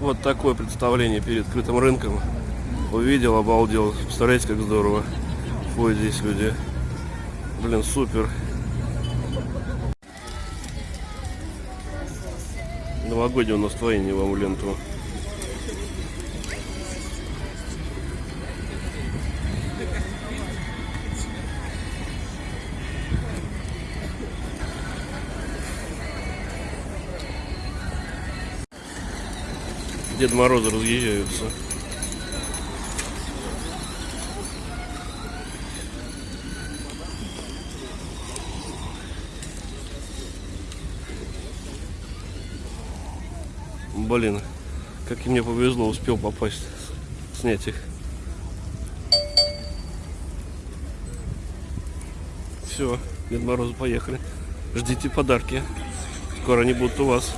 Вот такое представление перед открытым рынком. Увидел, обалдел. Представляете, как здорово. Ходят здесь люди. Блин, супер. Новогоднее настроение вам ленту. Дед Морозы разъезжаются. Блин, как и мне повезло, успел попасть, снять их. Все, Дед Морозы поехали. Ждите подарки. Скоро они будут у вас.